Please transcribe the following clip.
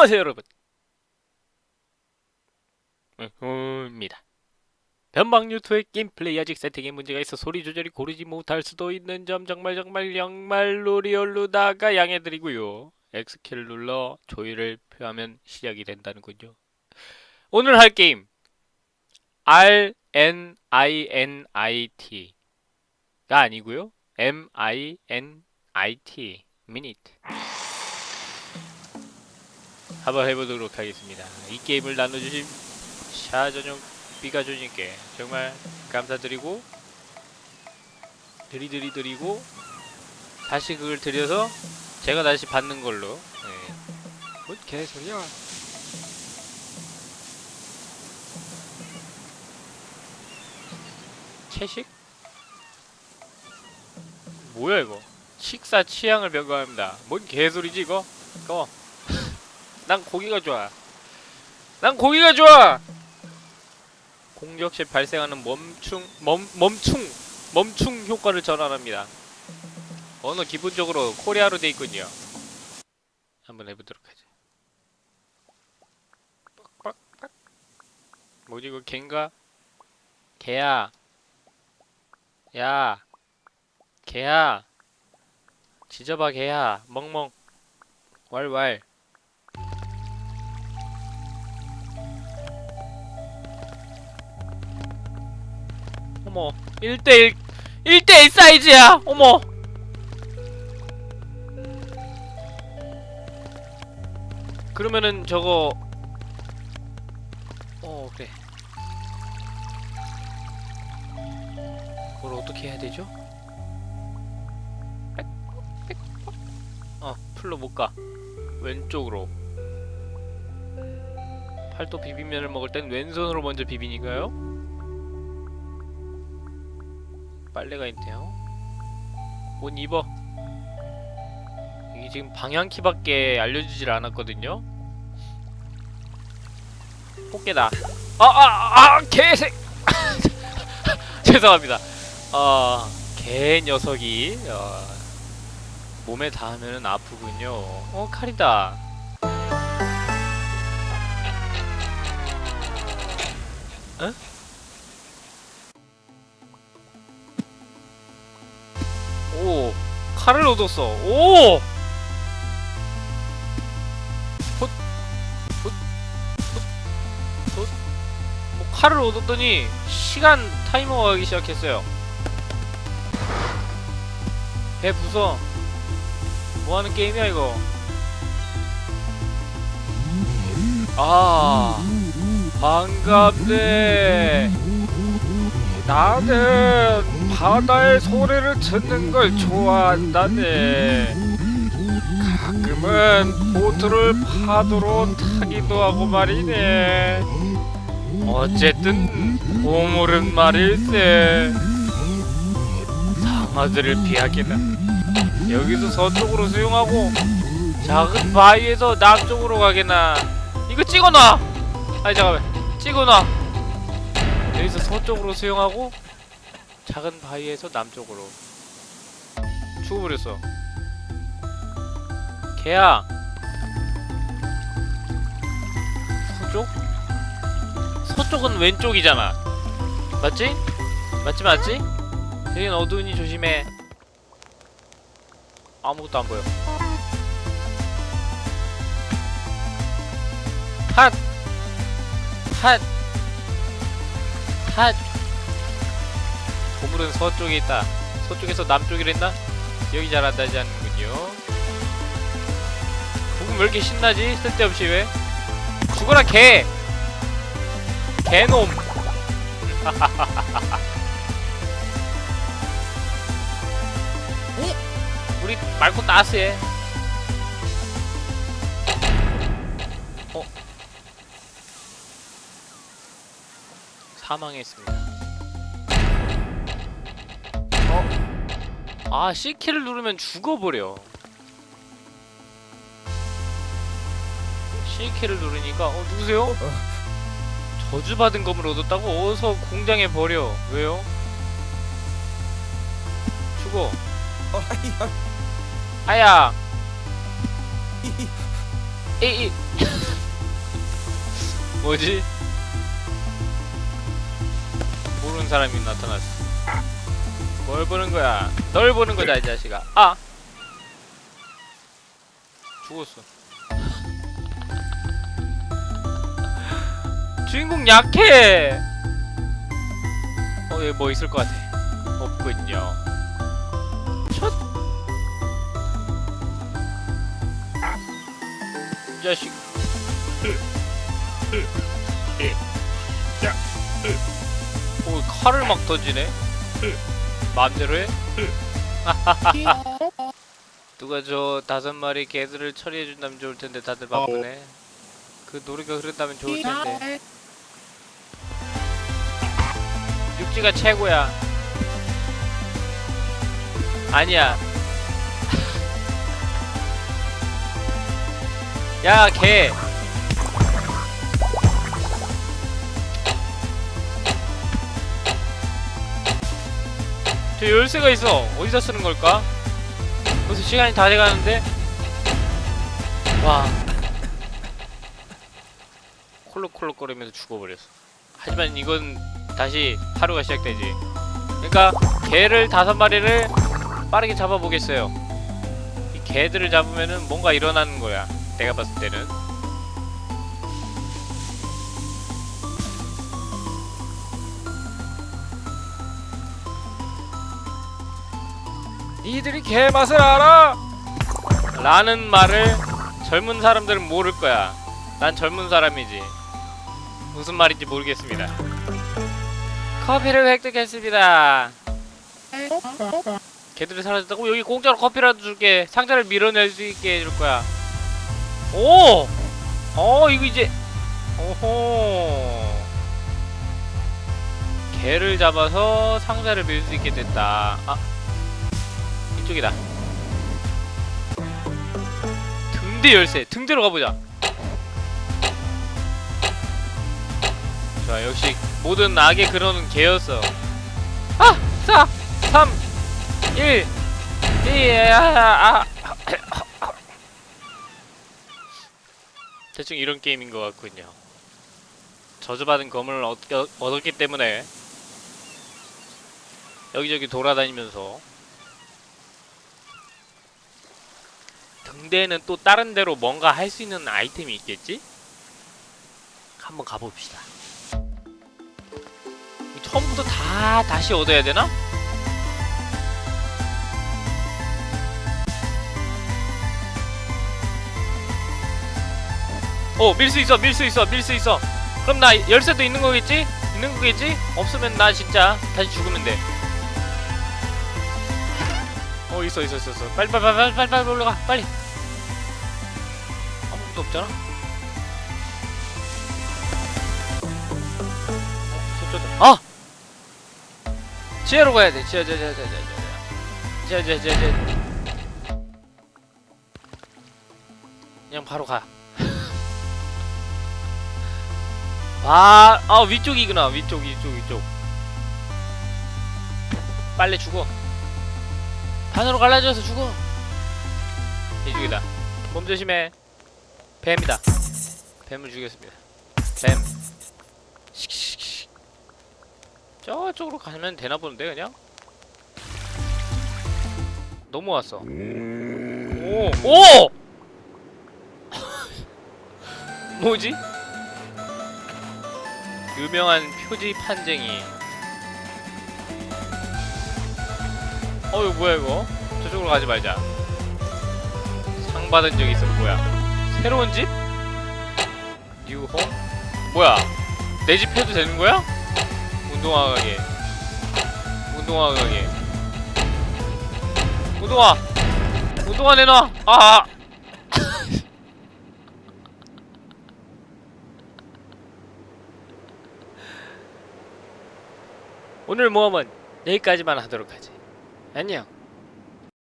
안녕하세요 여러분. 입니다. 변방 유튜브의 게임 플레이 아직 세팅에 문제가 있어 소리 조절이 고르지 못할 수도 있는 점 정말 정말 정말로 리얼루다가 양해드리고요. X키를 눌러 조율을 표하면 시작이 된다는군요. 오늘 할 게임 R N I N I T가 아니고요. M I N I T 미니트 한번 해보도록 하겠습니다. 이 게임을 나눠주신 샤전용 비가조님께 정말 감사드리고 드리드리 드리고 다시 그걸 드려서 제가 다시 받는 걸로 네. 뭔 개소리야 채식? 뭐야 이거 식사 취향을 변경합니다 뭔 개소리지 이거? 꺼. 난 고기가 좋아. 난 고기가 좋아. 공격 시 발생하는 멈춤 멈 멈충 멈충 효과를 전환합니다. 언어 기본적으로 코리아로 돼 있군요. 한번 해보도록 하죠. 빡빡빡. 뭐지 이거 갠가? 개야. 야. 개야. 지져봐 개야. 멍멍. 왈왈. 어머 1대1 1대1 사이즈야 어머. 그러면은 저거 어 그래 그걸 어떻게 해야 되죠? 어 풀로 못가. 왼쪽으로. 팔도 비빔면을 먹을 땐 왼손으로 먼저 비비니까요 빨래가 있네요. 옷 입어. 이게 지금 방향키밖에 알려주질 않았거든요. 꽃게다. 아아아 아, 아, 개색! 죄송합니다. 어, 개 녀석이 어, 몸에 닿으면 아프군요. 어 칼이다. 어? 칼을 얻었어. 오! 헛, 헛, 헛, 헛. 뭐 칼을 얻었더니 시간 타이머가 가기 시작했어요. 배 부숴 뭐하는 게임이야 이거? 아 반갑네. 나는 바다의 소리를 듣는 걸 좋아한다네. 가끔은 보트를 파도로 타기도 하고 말이네. 어쨌든 보물은 말일세. 상어들을 피하기나 여기서 서쪽으로 수용하고 작은 바위에서 남쪽으로 가게나. 이거 찍어놔. 아니 잠깐만. 찍어놔. 여기서 서쪽으로 수용하고 작은 바위에서 남쪽으로 죽어버렸어 개야 서쪽? 서쪽은 왼쪽이잖아 맞지? 맞지 맞지? 여긴 어두우니 조심해 아무것도 안 보여 핫! 핫! 핫! 보물은 서쪽에 있다. 서쪽에서 남쪽이라 했나? 기억이 잘안 나지 않는군요. 부금 왜 이렇게 신나지? 쓸데없이 왜? 죽어라 개! 개놈! 우리 말코 따스해. 어? 사망했습니다. 아 C키를 누르면 죽어버려 C키를 누르니까 어 누구세요? 저주받은 검을 얻었다고? 어서 공장에 버려 왜요? 죽어 아야 에이 뭐지? 모르는 사람이 나타났어 뭘 보는 거야? 널 보는 거다 이 자식아. 아! 죽었어. 주인공 약해! 어 여기 뭐 있을 것 같아? 없군요. 첫! 이 자식. 오 칼을 막 던지네 마음대로 해? 누가 저 다섯 마리 개들을 처리해준다면 좋을 텐데 다들 바쁘네. 그 노래가 흐른다면 좋을 텐데. 육지가 최고야. 아니야. 야, 개. 저 열쇠가 있어. 어디다 쓰는 걸까? 벌써 시간이 다 돼가는데? 와. 콜록콜록거리면서 죽어버렸어. 하지만 이건 다시 하루가 시작되지. 그러니까 개를 다섯 마리를 빠르게 잡아보겠어요. 이 개들을 잡으면은 뭔가 일어나는 거야. 내가 봤을 때는 니들이 개맛을 알아? 라는 말을 젊은 사람들은 모를 거야. 난 젊은 사람이지. 무슨 말인지 모르겠습니다. 커피를 획득했습니다. 개들이 사라졌다고? 여기 공짜로 커피라도 줄게. 상자를 밀어낼 수 있게 해줄 거야. 오! 어 이거 이제 오호. 개를 잡아서 상자를 밀 수 있게 됐다. 아 이쪽이다 등대 열쇠 등대로 가보자 좋아 역시 모든 악의 근원은 개였어 아! 4 3 1 2 아, 아. 대충 이런 게임인 것 같군요. 저주받은 검을 얻, 얻었기 때문에 여기저기 돌아다니면서 등대에는 또 다른 데로 뭔가 할 수 있는 아이템이 있겠지? 한번 가봅시다. 처음부터 다 다시 얻어야 되나? 어, 밀 수 있어, 밀 수 있어, 밀 수 있어. 그럼 나 열쇠도 있는 거겠지? 있는 거겠지? 없으면 나 진짜 다시 죽으면 돼. 어, 있어, 있어, 있어, 있어. 빨리, 빨리, 빨리, 빨리, 빨리, 올라가, 빨리. 아무것도 없잖아. 어, 저쪽다. 아! 지하로 가야 돼. 지하, 지하, 지하, 지하, 지하, 지하, 지하, 지하, 지하. 그냥 바로 가. 아, 아 위쪽이구나 위쪽 위쪽 위쪽 빨리 죽어 반으로 갈라져서 죽어. 이쪽이다. 몸 조심해. 뱀이다. 뱀을 죽였습니다. 뱀. 씩씩씩 저쪽으로 가면 되나 보는데 그냥? 넘어왔어. 오! 오! 뭐지? 유명한 표지 판쟁이 어 이거 뭐야 이거? 저쪽으로 가지 말자. 상 받은 적이 있어 뭐야? 새로운 집? 뉴홈? 뭐야? 내 집 해도 되는 거야? 운동화 가게. 운동화 가게. 운동화! 운동화 내놔! 아 오늘 모험은 여기까지만 하도록 하지. 안녕.